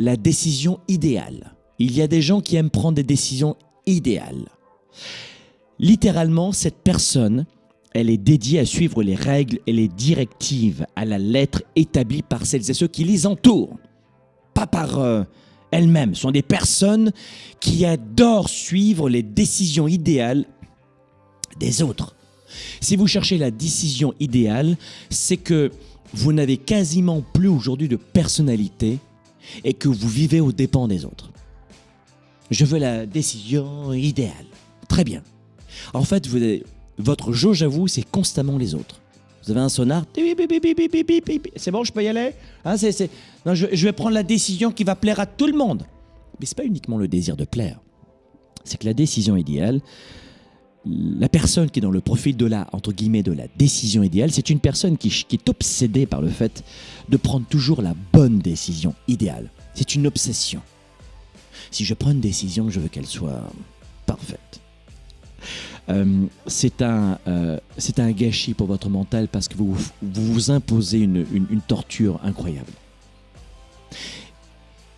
la décision idéale. Il y a des gens qui aiment prendre des décisions idéales. Littéralement, cette personne, elle est dédiée à suivre les règles et les directives à la lettre établies par celles et ceux qui les entourent, pas par euh, elles-mêmes. Ce sont des personnes qui adorent suivre les décisions idéales des autres. Si vous cherchez la décision idéale, c'est que vous n'avez quasiment plus aujourd'hui de personnalité et que vous vivez aux dépens des autres. Je veux la décision idéale. Très bien. En fait, votre jauge à vous, c'est constamment les autres. Vous avez un sonar, c'est bon, je peux y aller hein, Non, je, je vais prendre la décision qui va plaire à tout le monde. Mais ce n'est pas uniquement le désir de plaire. C'est que la décision idéale, la personne qui est dans le profil de la, entre guillemets, de la décision idéale, c'est une personne qui, est obsédée par le fait de prendre toujours la bonne décision idéale. C'est une obsession. Si je prends une décision, je veux qu'elle soit parfaite. Euh, c'est un, euh, un gâchis pour votre mental parce que vous vous, imposez une, une torture incroyable.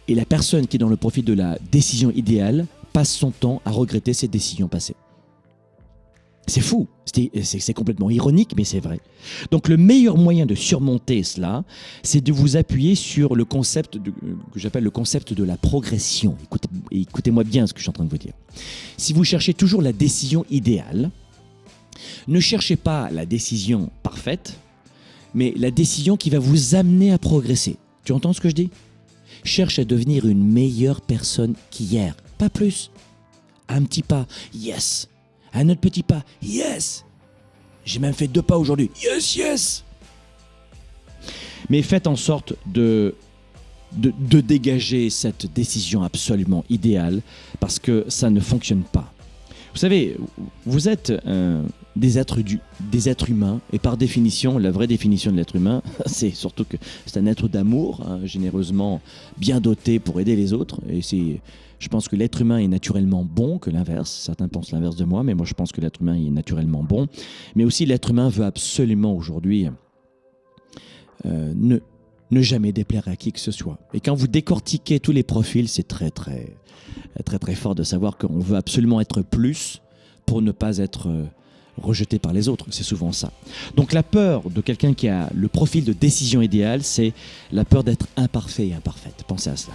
Et la personne qui est dans le profil de la décision idéale passe son temps à regretter ses décisions passées. C'est fou, c'est complètement ironique, mais c'est vrai. Donc le meilleur moyen de surmonter cela, c'est de vous appuyer sur le concept que j'appelle le concept de la progression. Écoutez-moi bien ce que je suis en train de vous dire. Si vous cherchez toujours la décision idéale, ne cherchez pas la décision parfaite, mais la décision qui va vous amener à progresser. Tu entends ce que je dis? Cherche à devenir une meilleure personne qu'hier, pas plus. Un petit pas, yes un autre petit pas. Yes J'ai même fait deux pas aujourd'hui. Yes, yes Mais faites en sorte de, de, dégager cette décision absolument idéale parce que ça ne fonctionne pas. Vous savez, vous êtes des, êtres humains et par définition, la vraie définition de l'être humain, c'est surtout que c'est un être d'amour, hein, généreusement bien doté pour aider les autres. Et c'est je pense que l'être humain est naturellement bon que l'inverse. Certains pensent l'inverse de moi, mais moi je pense que l'être humain est naturellement bon. Mais aussi l'être humain veut absolument aujourd'hui euh, ne, ne jamais déplaire à qui que ce soit. Et quand vous décortiquez tous les profils, c'est très très très très fort de savoir qu'on veut absolument être plus pour ne pas être euh, rejeté par les autres. C'est souvent ça. Donc la peur de quelqu'un qui a le profil de décision idéale, c'est la peur d'être imparfait et imparfaite. Pensez à cela.